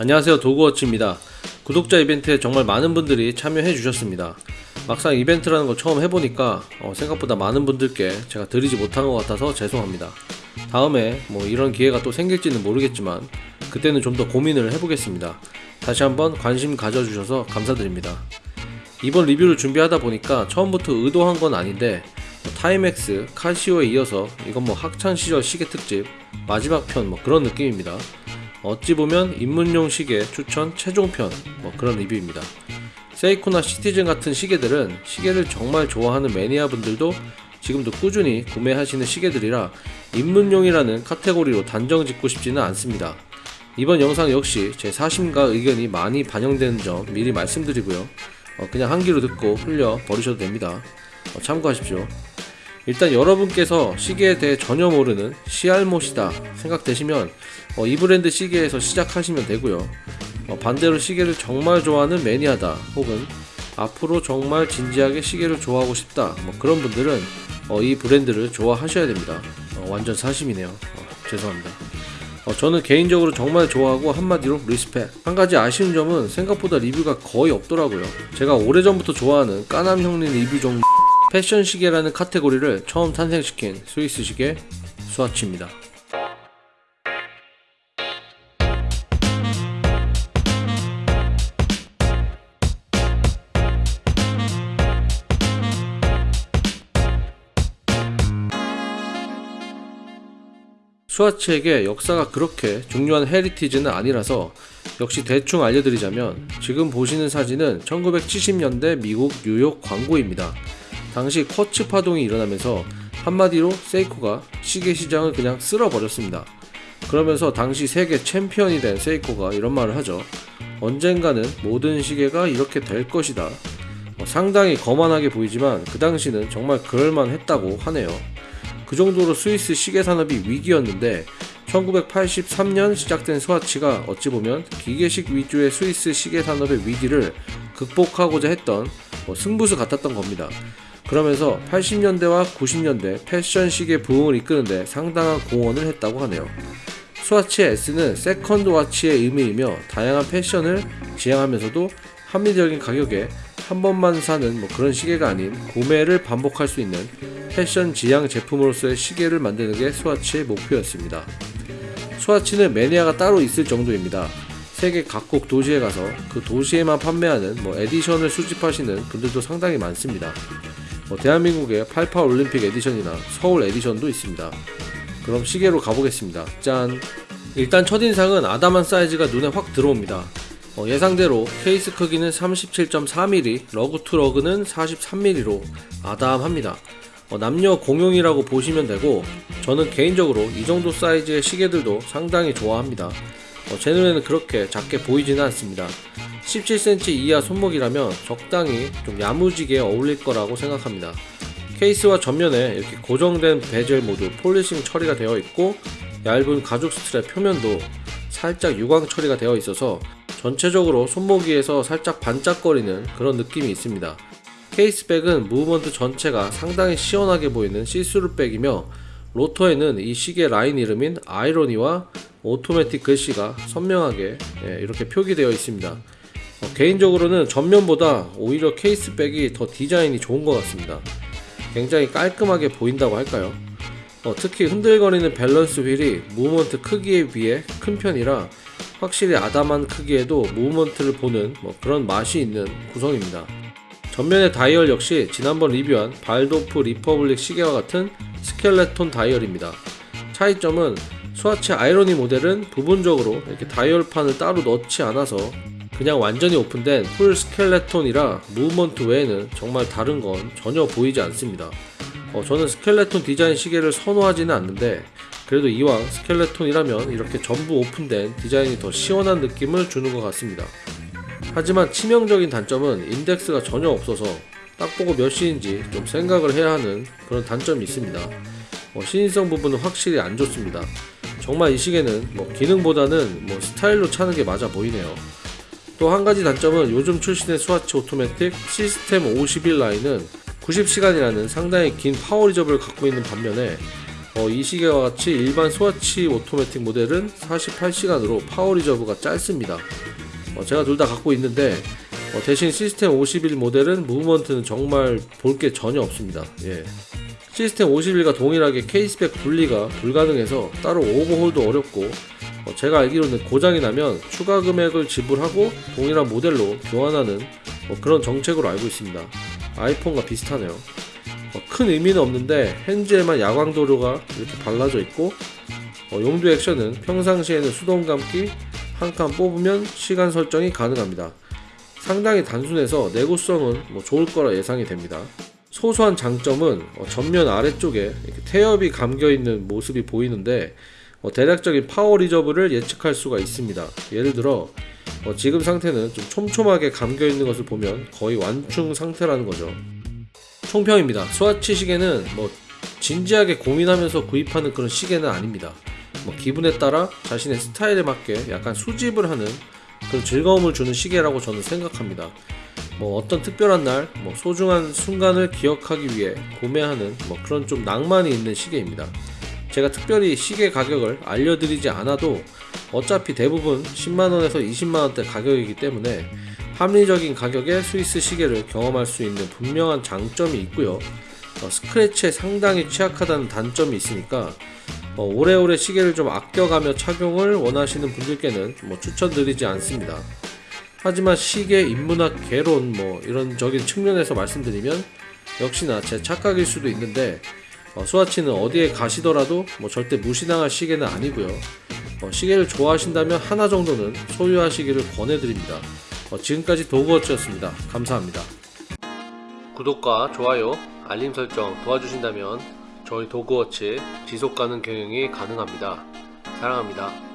안녕하세요. 도그워치입니다. 구독자 이벤트에 정말 많은 분들이 참여해 주셨습니다. 막상 이벤트라는 걸 처음 해보니까 어, 생각보다 많은 분들께 제가 드리지 못한 것 같아서 죄송합니다. 다음에 뭐 이런 기회가 또 생길지는 모르겠지만 그때는 좀 더 고민을 해보겠습니다. 다시 한번 관심 가져주셔서 감사드립니다. 이번 리뷰를 준비하다 보니까 처음부터 의도한 건 아닌데 뭐 타이맥스, 카시오에 이어서 이건 뭐 학창시절 시계 특집 마지막 편 뭐 그런 느낌입니다 어찌 보면 입문용 시계 추천 최종편 뭐 그런 리뷰입니다. 세이코나 시티즌 같은 시계들은 시계를 정말 좋아하는 매니아 분들도 지금도 꾸준히 구매하시는 시계들이라 입문용이라는 카테고리로 단정 짓고 싶지는 않습니다. 이번 영상 역시 제 사심과 의견이 많이 반영되는 점 미리 말씀드리고요. 어, 그냥 한 귀로 듣고 흘려 버리셔도 됩니다. 어, 참고하십시오. 일단 여러분께서 시계에 대해 전혀 모르는 시알못이다 생각되시면 어, 이 브랜드 시계에서 시작하시면 되고요. 어, 반대로 시계를 정말 좋아하는 매니아다 혹은 앞으로 정말 진지하게 시계를 좋아하고 싶다 뭐 그런 분들은 어, 이 브랜드를 좋아하셔야 됩니다. 어, 완전 사심이네요. 어, 죄송합니다. 어, 저는 개인적으로 정말 좋아하고 한마디로 respect. 한 가지 아쉬운 점은 생각보다 리뷰가 거의 없더라고요. 제가 오래전부터 좋아하는 까남 형님 리뷰 정도 패션 시계라는 카테고리를 처음 탄생시킨 스위스 시계 스와치입니다. 스와치에게 역사가 그렇게 중요한 heritage는 아니라서 역시 대충 알려드리자면 지금 보시는 사진은 1970년대 미국 뉴욕 광고입니다. 당시 쿼츠 파동이 일어나면서 한마디로 세이코가 시계 시장을 그냥 쓸어버렸습니다. 그러면서 당시 세계 챔피언이 된 세이코가 이런 말을 하죠. 언젠가는 모든 시계가 이렇게 될 것이다. 어, 상당히 거만하게 보이지만 그 당시는 정말 그럴만했다고 하네요. 그 정도로 스위스 시계 산업이 위기였는데 1983년 시작된 스와치가 어찌 보면 기계식 위주의 스위스 시계 산업의 위기를 극복하고자 했던 뭐 승부수 같았던 겁니다. 그러면서 80년대와 90년대 패션 시계 부흥을 이끄는데 상당한 공헌을 했다고 하네요. 스와치의 S는 second watch의 의미이며 다양한 패션을 지향하면서도 합리적인 가격에 한 번만 사는 뭐 그런 시계가 아닌 구매를 반복할 수 있는 패션 지향 제품으로서의 시계를 만드는 게 스와치의 목표였습니다. 스와치는 매니아가 따로 있을 정도입니다. 세계 각국 도시에 가서 그 도시에만 판매하는 뭐 edition을 수집하시는 분들도 상당히 많습니다. 뭐 대한민국의 88 올림픽 edition이나 서울 edition도 있습니다. 그럼 시계로 가보겠습니다. 짠! 일단 첫인상은 아담한 사이즈가 눈에 확 들어옵니다. 어, 예상대로 케이스 크기는 37.4mm, lug to lug는 43mm로 아담합니다. 어, 남녀 공용이라고 보시면 되고 저는 개인적으로 이 정도 사이즈의 시계들도 상당히 좋아합니다. 어, 제 눈에는 그렇게 작게 보이지는 않습니다. 17cm 이하 손목이라면 적당히 좀 야무지게 어울릴 거라고 생각합니다. 케이스와 전면에 이렇게 고정된 베젤 모두 polishing 처리가 되어 있고 얇은 가죽 스트랩 표면도 살짝 유광 처리가 되어 있어서 전체적으로 손목 위에서 살짝 반짝거리는 그런 느낌이 있습니다. caseback은 movement 전체가 상당히 시원하게 보이는 see-through back이며 로터에는 이 시계 라인 이름인 아이러니와 오토매틱 글씨가 선명하게 예, 이렇게 표기되어 있습니다. 어, 개인적으로는 전면보다 오히려 caseback이 더 디자인이 좋은 것 같습니다. 굉장히 깔끔하게 보인다고 할까요? 어, 특히 흔들거리는 balance wheel이 movement 크기에 비해 큰 편이라 확실히 아담한 크기에도 movement를 보는 뭐 그런 맛이 있는 구성입니다. 전면의 다이얼 역시 지난번 리뷰한 발도프 리퍼블릭 시계와 같은 스켈레톤 다이얼입니다. 차이점은 스와치 아이러니 모델은 부분적으로 이렇게 다이얼판을 따로 넣지 않아서 그냥 완전히 오픈된 full skeleton이라 movement 외에는 정말 다른 건 전혀 보이지 않습니다. 어, 저는 스켈레톤 디자인 시계를 선호하지는 않는데 그래도 이왕 skeleton이라면 이렇게 전부 오픈된 디자인이 더 시원한 느낌을 주는 것 같습니다. 하지만 치명적인 단점은 인덱스가 전혀 없어서 딱 보고 몇 시인지 좀 생각을 해야 하는 그런 단점이 있습니다. 뭐 시인성 부분은 확실히 안 좋습니다. 정말 이 시계는 뭐 기능보다는 뭐 스타일로 차는 게 맞아 보이네요. 또 한 가지 단점은 요즘 출시된 스와치 오토매틱 시스템 51 라인은 90시간이라는 상당히 긴 power reserve를 갖고 있는 반면에 어, 이 시계와 같이 일반 스와치 오토매틱 모델은 48시간으로 power reserve가 짧습니다. 어, 제가 둘 다 갖고 있는데 어, 대신 시스템 51 모델은 무브먼트는 정말 볼 게 전혀 없습니다. 예. 시스템 51과 동일하게 케이스백 분리가 불가능해서 따로 오버홀도 어렵고 어, 제가 알기로는 고장이 나면 추가 금액을 지불하고 동일한 모델로 교환하는 어, 그런 정책으로 알고 있습니다. 아이폰과 비슷하네요. 어, 큰 의미는 없는데 핸즈에만 야광 도료가 이렇게 발라져 있고 어, 용두 액션은 평상시에는 수동 감기 한 칸 뽑으면 시간 설정이 가능합니다. 상당히 단순해서 내구성은 뭐 좋을 거라 예상이 됩니다. 소소한 장점은 어, 전면 아래쪽에 태엽이 감겨 있는 모습이 보이는데 어, 대략적인 power reserve를 예측할 수가 있습니다. 예를 들어 어, 지금 상태는 좀 촘촘하게 감겨 있는 것을 보면 거의 완충 상태라는 거죠. 총평입니다. 스와치 시계는 뭐 진지하게 고민하면서 구입하는 그런 시계는 아닙니다. 뭐 기분에 따라 자신의 스타일에 맞게 약간 수집을 하는 그런 즐거움을 주는 시계라고 저는 생각합니다. 뭐 어떤 특별한 날, 뭐 소중한 순간을 기억하기 위해 구매하는 뭐 그런 좀 낭만이 있는 시계입니다. 제가 특별히 시계 가격을 알려드리지 않아도 어차피 대부분 10만원에서 20만원대 가격이기 때문에 합리적인 가격의 스위스 시계를 경험할 수 있는 분명한 장점이 있고요. 어, 스크래치에 상당히 취약하다는 단점이 있으니까 어, 오래오래 시계를 좀 아껴가며 착용을 원하시는 분들께는 뭐 추천드리지 않습니다. 하지만 시계 인문학 개론 뭐 이런 적인 측면에서 말씀드리면 역시나 제 착각일 수도 있는데 어, 스와치는 어디에 가시더라도 뭐 절대 무시당할 시계는 아니고요. 어, 시계를 좋아하신다면 하나 정도는 소유하시기를 권해드립니다. 어, 지금까지 도그워치였습니다. 감사합니다. 구독과 좋아요, 알림 설정 도와주신다면 저희 도그워치 지속 가능 경영이 가능합니다. 사랑합니다.